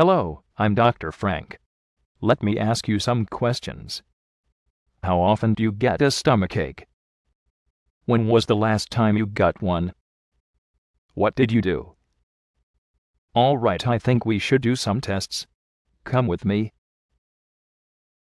Hello, I'm Dr. Frank. Let me ask you some questions. How often do you get a stomachache? When was the last time you got one? What did you do? All right, I think we should do some tests. Come with me.